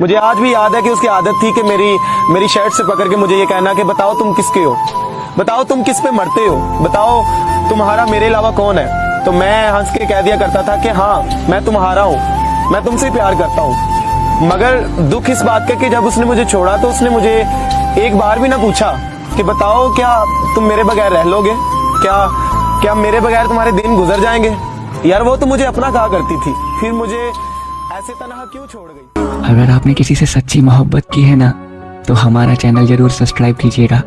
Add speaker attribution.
Speaker 1: मुझे आज भी याद है कि उसकी आदत थी कि मेरी मेरी शर्ट से पकड़ के मुझे ये कहना कि बताओ तुम किसके हो? बताओ तुम किस पे मरते हो? बताओ तुम्हारा मेरे अलावा कौन है? तो मैं हंस के कह दिया करता था कि हाँ मैं तुम्हारा हूँ। मैं तुमसे प्यार करता हूँ। मगर दुख इस बात का कि जब उसने मुझे छोड़ा तो उसने मुझे एक बार भी ना पूछा कि बताओ क्या तुम मेरे बगैर रह लोगे? क्या क्या मेरे बगैर तुम्हारे दिन गुजर जाएँगे? यार वो तो मुझे अपना कहा करती थी। फिर मुझे ऐसे तनहा क्यों छोड़ गई?
Speaker 2: अगर आपने किसी से सच्ची मोहब्बत की है ना तो हमारा चैनल ज़रूर सब्सक्राइब कीजिएगा।